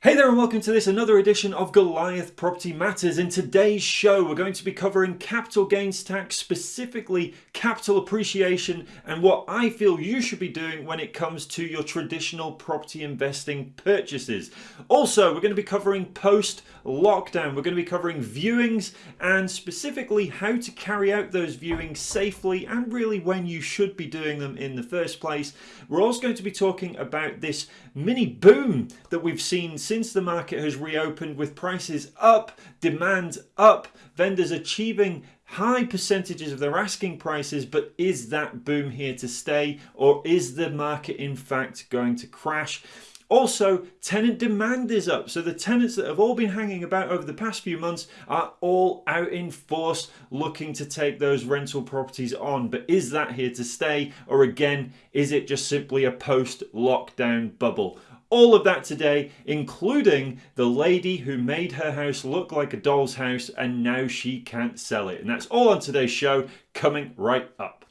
Hey there and welcome to this another edition of Goliath Property Matters. In today's show we're going to be covering capital gains tax, specifically capital appreciation and what I feel you should be doing when it comes to your traditional property investing purchases. Also we're going to be covering post lockdown, we're going to be covering viewings and specifically how to carry out those viewings safely and really when you should be doing them in the first place. We're also going to be talking about this mini boom that we've seen since the market has reopened with prices up, demand up, vendors achieving high percentages of their asking prices, but is that boom here to stay or is the market in fact going to crash? Also, tenant demand is up. So the tenants that have all been hanging about over the past few months are all out in force looking to take those rental properties on. But is that here to stay? Or again, is it just simply a post-lockdown bubble? All of that today, including the lady who made her house look like a doll's house and now she can't sell it. And that's all on today's show, coming right up.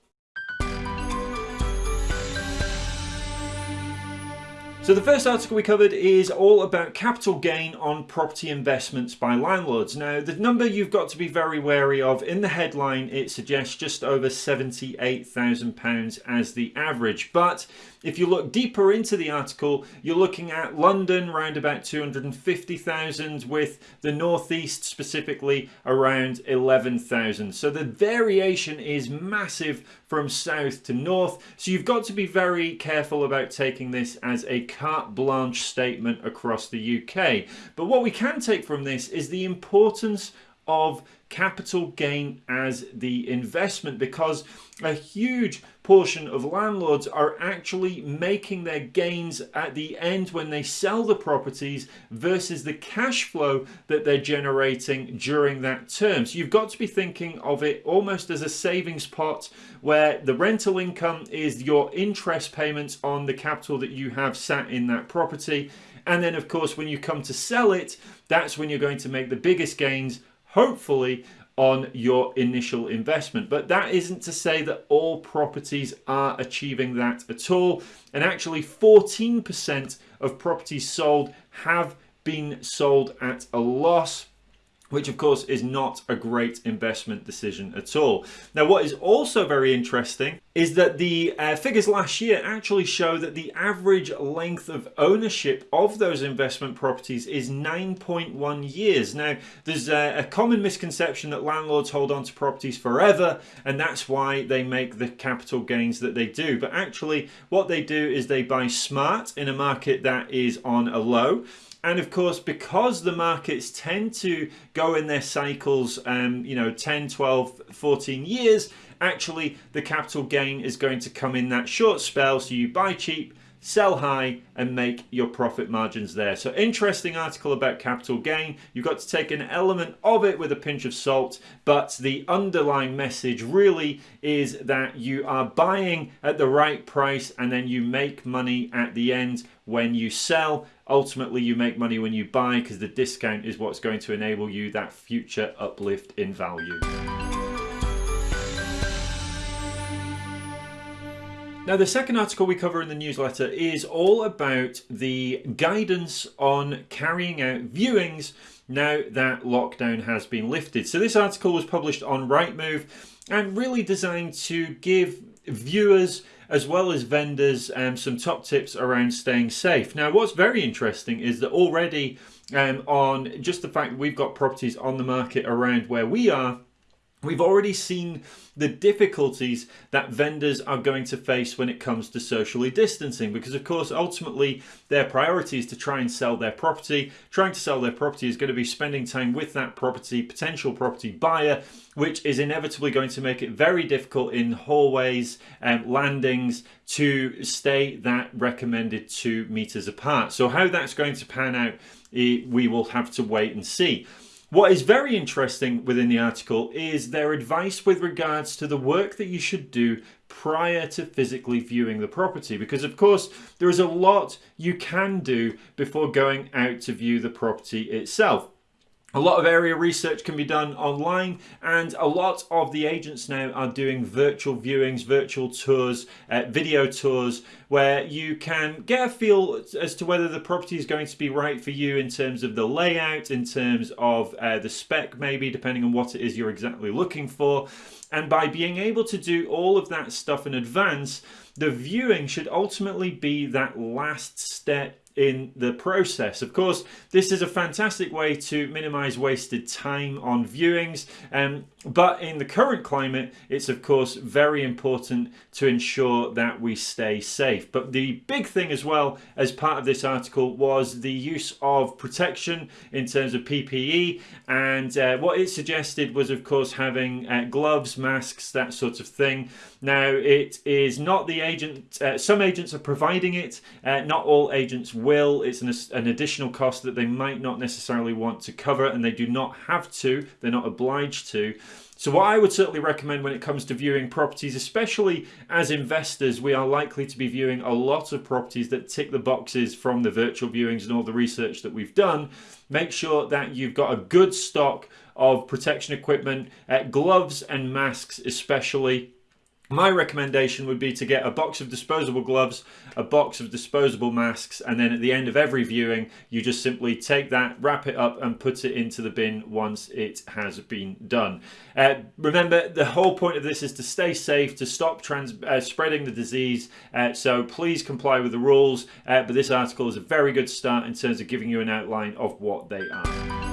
So the first article we covered is all about capital gain on property investments by landlords. Now the number you've got to be very wary of, in the headline it suggests just over £78,000 as the average, but if you look deeper into the article, you're looking at London around about 250,000 with the Northeast specifically around 11,000. So the variation is massive from south to north. So you've got to be very careful about taking this as a carte blanche statement across the UK. But what we can take from this is the importance of capital gain as the investment because a huge portion of landlords are actually making their gains at the end when they sell the properties versus the cash flow that they're generating during that term. So you've got to be thinking of it almost as a savings pot where the rental income is your interest payments on the capital that you have sat in that property. And then of course, when you come to sell it, that's when you're going to make the biggest gains hopefully on your initial investment. But that isn't to say that all properties are achieving that at all. And actually 14% of properties sold have been sold at a loss which of course is not a great investment decision at all. Now what is also very interesting is that the uh, figures last year actually show that the average length of ownership of those investment properties is 9.1 years. Now there's a, a common misconception that landlords hold on to properties forever and that's why they make the capital gains that they do. But actually what they do is they buy smart in a market that is on a low and of course, because the markets tend to go in their cycles, um, you know, 10, 12, 14 years, actually the capital gain is going to come in that short spell. So you buy cheap, sell high and make your profit margins there. So interesting article about capital gain. You've got to take an element of it with a pinch of salt, but the underlying message really is that you are buying at the right price and then you make money at the end when you sell. Ultimately, you make money when you buy because the discount is what's going to enable you that future uplift in value. Now, the second article we cover in the newsletter is all about the guidance on carrying out viewings now that lockdown has been lifted. So this article was published on Rightmove and really designed to give viewers as well as vendors um, some top tips around staying safe. Now, what's very interesting is that already um, on just the fact we've got properties on the market around where we are, We've already seen the difficulties that vendors are going to face when it comes to socially distancing because of course ultimately their priority is to try and sell their property. Trying to sell their property is going to be spending time with that property, potential property buyer, which is inevitably going to make it very difficult in hallways and landings to stay that recommended two meters apart. So how that's going to pan out, eh, we will have to wait and see. What is very interesting within the article is their advice with regards to the work that you should do prior to physically viewing the property because of course there is a lot you can do before going out to view the property itself. A lot of area research can be done online, and a lot of the agents now are doing virtual viewings, virtual tours, uh, video tours, where you can get a feel as to whether the property is going to be right for you in terms of the layout, in terms of uh, the spec, maybe depending on what it is you're exactly looking for. And by being able to do all of that stuff in advance, the viewing should ultimately be that last step in the process. Of course, this is a fantastic way to minimize wasted time on viewings, um, but in the current climate, it's of course very important to ensure that we stay safe. But the big thing as well as part of this article was the use of protection in terms of PPE, and uh, what it suggested was of course having uh, gloves, masks, that sort of thing. Now, it is not the agent, uh, some agents are providing it, uh, not all agents will. It's an, an additional cost that they might not necessarily want to cover and they do not have to, they're not obliged to. So what I would certainly recommend when it comes to viewing properties, especially as investors, we are likely to be viewing a lot of properties that tick the boxes from the virtual viewings and all the research that we've done. Make sure that you've got a good stock of protection equipment, uh, gloves and masks especially my recommendation would be to get a box of disposable gloves, a box of disposable masks, and then at the end of every viewing, you just simply take that, wrap it up, and put it into the bin once it has been done. Uh, remember, the whole point of this is to stay safe, to stop trans uh, spreading the disease, uh, so please comply with the rules. Uh, but this article is a very good start in terms of giving you an outline of what they are.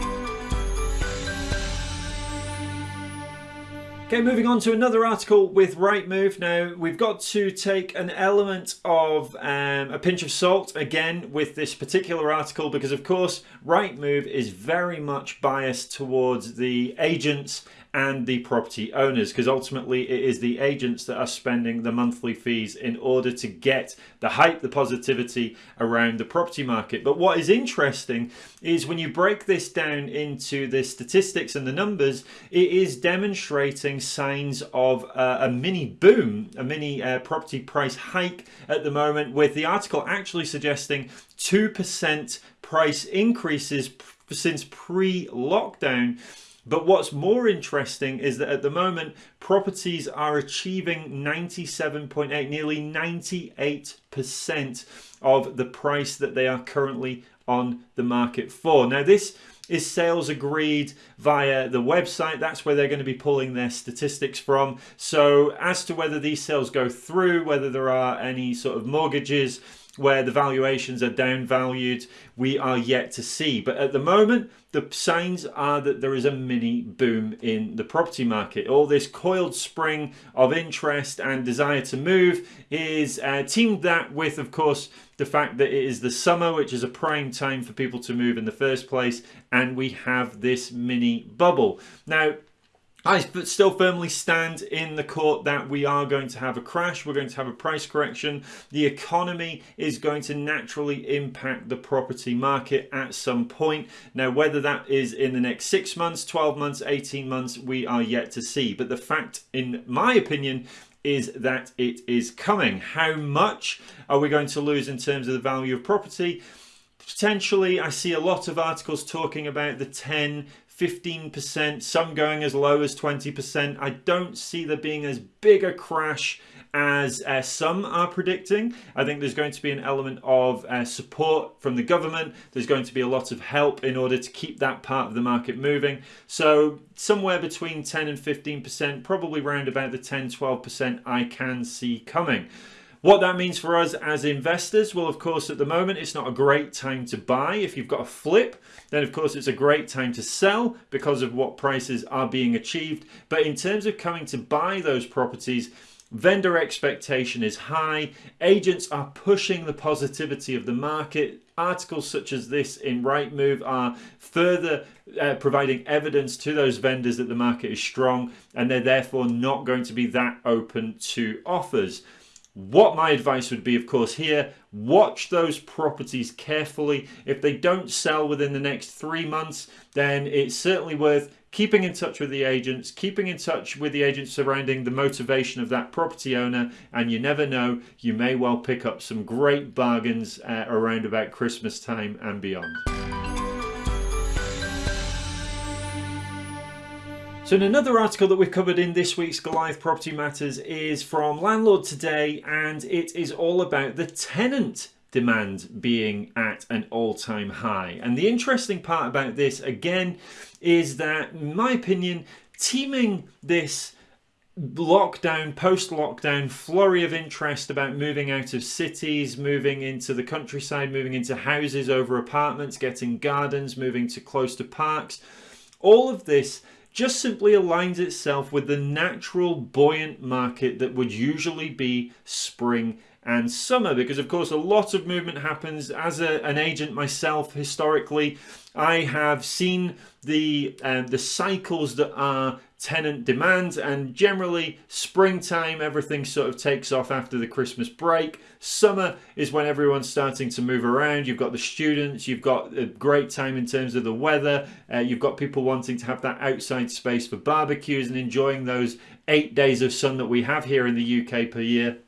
Okay, moving on to another article with Rightmove. Now, we've got to take an element of um, a pinch of salt again with this particular article because, of course, Rightmove is very much biased towards the agents and the property owners because ultimately it is the agents that are spending the monthly fees in order to get the hype, the positivity around the property market. But what is interesting is when you break this down into the statistics and the numbers, it is demonstrating signs of uh, a mini boom, a mini uh, property price hike at the moment with the article actually suggesting 2% price increases since pre-lockdown but what's more interesting is that at the moment, properties are achieving 97.8, nearly 98% of the price that they are currently on the market for. Now, this is sales agreed via the website. That's where they're going to be pulling their statistics from. So as to whether these sales go through, whether there are any sort of mortgages, where the valuations are downvalued, we are yet to see. But at the moment, the signs are that there is a mini boom in the property market. All this coiled spring of interest and desire to move is uh, teamed that with, of course, the fact that it is the summer, which is a prime time for people to move in the first place, and we have this mini bubble. Now, I still firmly stand in the court that we are going to have a crash, we're going to have a price correction. The economy is going to naturally impact the property market at some point. Now, whether that is in the next six months, 12 months, 18 months, we are yet to see. But the fact, in my opinion, is that it is coming. How much are we going to lose in terms of the value of property? Potentially, I see a lot of articles talking about the 10, 15%, some going as low as 20%. I don't see there being as big a crash as uh, some are predicting. I think there's going to be an element of uh, support from the government. There's going to be a lot of help in order to keep that part of the market moving. So somewhere between 10 and 15%, probably around about the 10, 12% I can see coming. What that means for us as investors, well, of course, at the moment, it's not a great time to buy. If you've got a flip, then of course it's a great time to sell because of what prices are being achieved. But in terms of coming to buy those properties, vendor expectation is high. Agents are pushing the positivity of the market. Articles such as this in Rightmove are further uh, providing evidence to those vendors that the market is strong and they're therefore not going to be that open to offers. What my advice would be, of course, here, watch those properties carefully. If they don't sell within the next three months, then it's certainly worth keeping in touch with the agents, keeping in touch with the agents surrounding the motivation of that property owner, and you never know, you may well pick up some great bargains uh, around about Christmas time and beyond. So another article that we've covered in this week's Goliath Property Matters is from Landlord Today and it is all about the tenant demand being at an all-time high. And the interesting part about this again is that in my opinion teaming this lockdown, post-lockdown flurry of interest about moving out of cities, moving into the countryside, moving into houses over apartments, getting gardens, moving to close to parks. All of this just simply aligns itself with the natural buoyant market that would usually be spring and summer because of course a lot of movement happens. As a, an agent myself historically I have seen the uh, the cycles that are tenant demand and generally springtime everything sort of takes off after the Christmas break. Summer is when everyone's starting to move around. You've got the students you've got a great time in terms of the weather uh, you've got people wanting to have that outside space for barbecues and enjoying those eight days of sun that we have here in the UK per year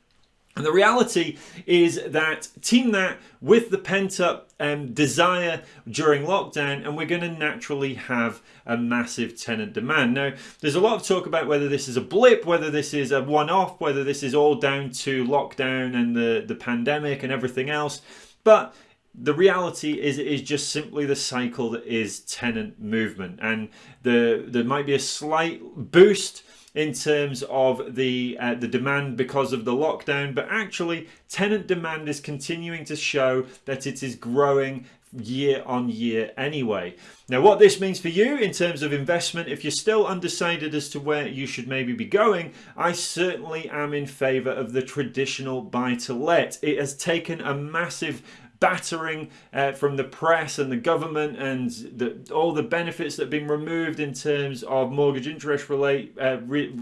and the reality is that team that with the pent up um, desire during lockdown and we're going to naturally have a massive tenant demand. Now there's a lot of talk about whether this is a blip, whether this is a one-off, whether this is all down to lockdown and the, the pandemic and everything else. But the reality is it is just simply the cycle that is tenant movement and the there might be a slight boost in terms of the uh, the demand because of the lockdown but actually tenant demand is continuing to show that it is growing year on year anyway. Now what this means for you in terms of investment, if you're still undecided as to where you should maybe be going, I certainly am in favour of the traditional buy to let. It has taken a massive battering uh, from the press and the government and the, all the benefits that have been removed in terms of mortgage interest relate uh, re,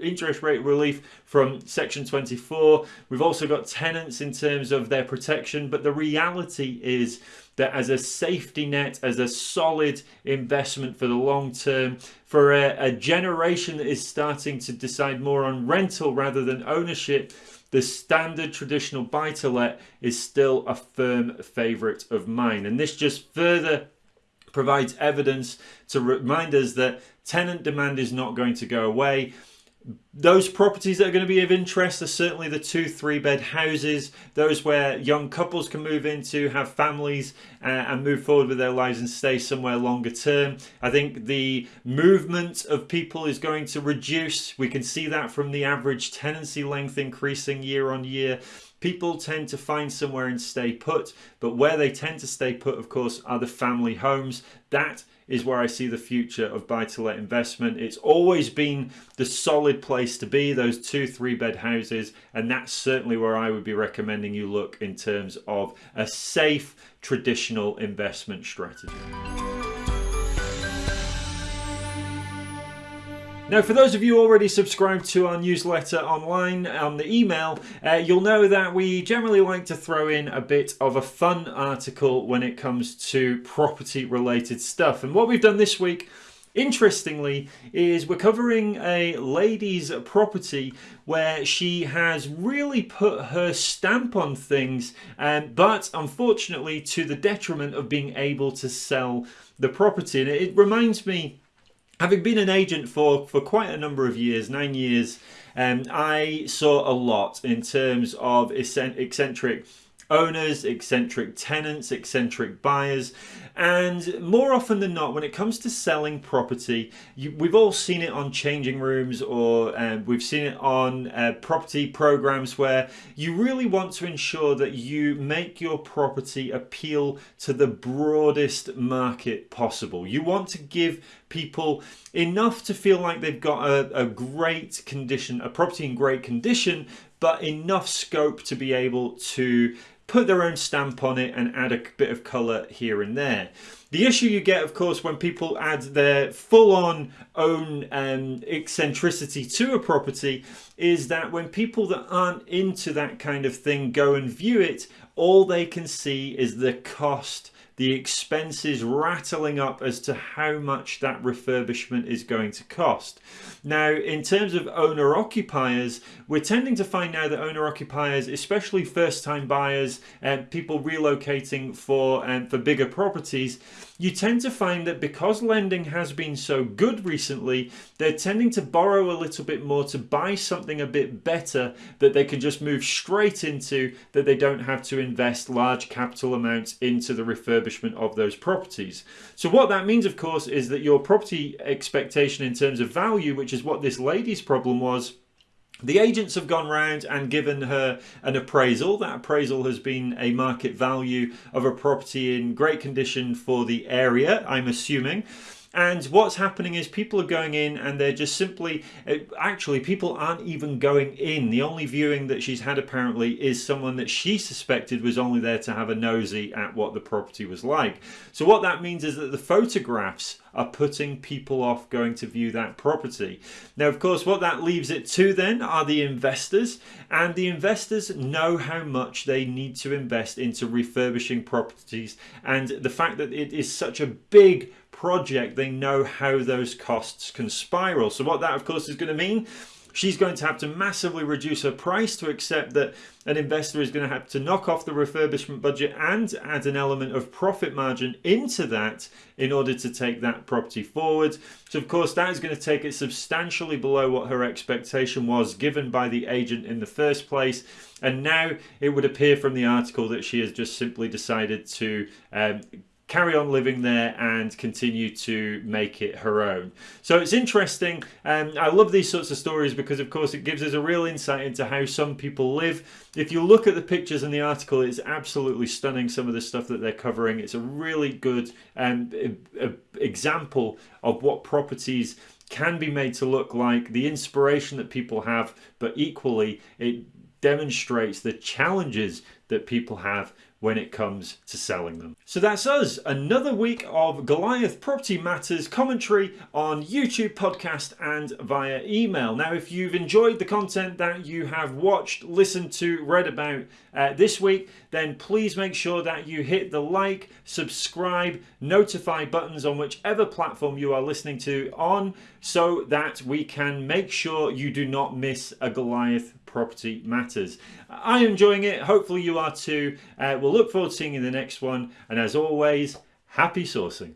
interest rate relief from section 24 we've also got tenants in terms of their protection but the reality is that as a safety net as a solid investment for the long term for a, a generation that is starting to decide more on rental rather than ownership the standard traditional buy-to-let is still a firm favourite of mine. And this just further provides evidence to remind us that tenant demand is not going to go away those properties that are going to be of interest are certainly the two three bed houses those where young couples can move into have families uh, and move forward with their lives and stay somewhere longer term. I think the movement of people is going to reduce. We can see that from the average tenancy length increasing year on year. People tend to find somewhere and stay put but where they tend to stay put of course are the family homes. That is where I see the future of buy-to-let investment. It's always been the solid place to be, those two, three bed houses, and that's certainly where I would be recommending you look in terms of a safe, traditional investment strategy. Now, for those of you already subscribed to our newsletter online on the email, uh, you'll know that we generally like to throw in a bit of a fun article when it comes to property related stuff. And what we've done this week Interestingly, is we're covering a lady's property where she has really put her stamp on things, um, but unfortunately to the detriment of being able to sell the property. And it reminds me Having been an agent for, for quite a number of years, nine years, um, I saw a lot in terms of eccentric owners, eccentric tenants, eccentric buyers. And more often than not, when it comes to selling property, you, we've all seen it on changing rooms or uh, we've seen it on uh, property programs where you really want to ensure that you make your property appeal to the broadest market possible. You want to give people enough to feel like they've got a, a great condition, a property in great condition, but enough scope to be able to put their own stamp on it and add a bit of colour here and there. The issue you get, of course, when people add their full-on own um, eccentricity to a property is that when people that aren't into that kind of thing go and view it, all they can see is the cost the expenses rattling up as to how much that refurbishment is going to cost. Now, in terms of owner occupiers, we're tending to find now that owner occupiers, especially first time buyers and people relocating for, um, for bigger properties, you tend to find that because lending has been so good recently, they're tending to borrow a little bit more to buy something a bit better that they can just move straight into, that they don't have to invest large capital amounts into the refurbishment of those properties. So what that means, of course, is that your property expectation in terms of value, which is what this lady's problem was, the agents have gone round and given her an appraisal. That appraisal has been a market value of a property in great condition for the area, I'm assuming. And what's happening is people are going in and they're just simply, uh, actually, people aren't even going in. The only viewing that she's had apparently is someone that she suspected was only there to have a nosy at what the property was like. So what that means is that the photographs are putting people off going to view that property. Now, of course, what that leaves it to then are the investors, and the investors know how much they need to invest into refurbishing properties, and the fact that it is such a big project, they know how those costs can spiral. So what that of course is going to mean she's going to have to massively reduce her price to accept that an investor is going to have to knock off the refurbishment budget and add an element of profit margin into that in order to take that property forward. So of course that is going to take it substantially below what her expectation was given by the agent in the first place. And now it would appear from the article that she has just simply decided to um, carry on living there and continue to make it her own. So it's interesting. and I love these sorts of stories because, of course, it gives us a real insight into how some people live. If you look at the pictures in the article, it's absolutely stunning, some of the stuff that they're covering. It's a really good um, example of what properties can be made to look like, the inspiration that people have, but equally it demonstrates the challenges that people have when it comes to selling them. So that's us, another week of Goliath Property Matters commentary on YouTube, podcast and via email. Now if you've enjoyed the content that you have watched, listened to, read about uh, this week, then please make sure that you hit the like, subscribe, notify buttons on whichever platform you are listening to on so that we can make sure you do not miss a Goliath property matters. I'm enjoying it. Hopefully you are too. Uh, we'll look forward to seeing you in the next one. And as always, happy sourcing.